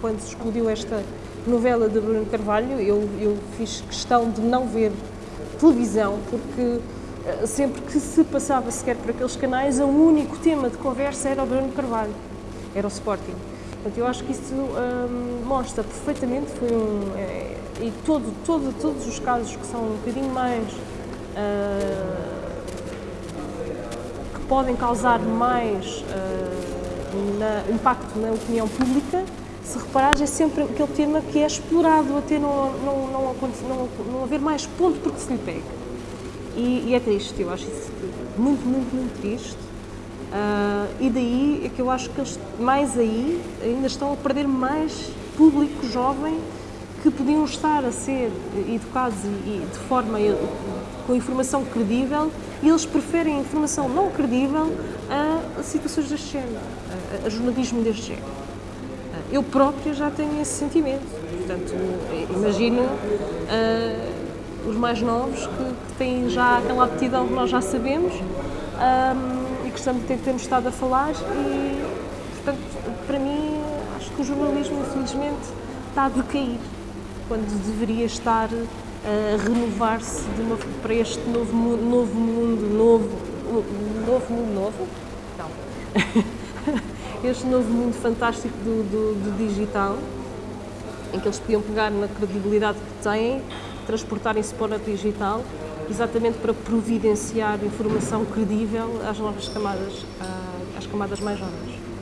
quando se explodiu esta novela de Bruno Carvalho, eu, eu fiz questão de não ver televisão, porque eh, sempre que se passava sequer por aqueles canais, o único tema de conversa era o Bruno Carvalho, era o Sporting. Portanto, eu acho que isso hum, mostra perfeitamente, foi um, é, e todo, todo, todos os casos que são um bocadinho mais uh, podem causar mais uh, na, impacto na opinião pública, se reparares, é sempre aquele tema que é explorado até não, não, não, não, não haver mais ponto porque se lhe pega. E, e, é triste, eu acho isso muito, muito, muito triste. Uh, e daí é que eu acho que eles, mais aí, ainda estão a perder mais público jovem que podiam estar a ser educados e, e de forma com informação credível e eles preferem informação não credível a, a situações deste género, a, a, jornalismo deste género. Eu própria já tenho esse sentimento, portanto, imagino uh, os mais novos que, que, têm já aquela aptidão que nós já sabemos um, e que estamos, temos estado a falar e, portanto, para mim, acho que o jornalismo, infelizmente, está a decair quando deveria estar a renovar-se para este novo, novo mundo, novo, novo mundo novo? Não. este novo mundo fantástico do, do, do, digital, em que eles podiam pegar na credibilidade que têm, transportarem-se para o digital, exatamente para providenciar informação credível às novas camadas, às camadas mais jovens.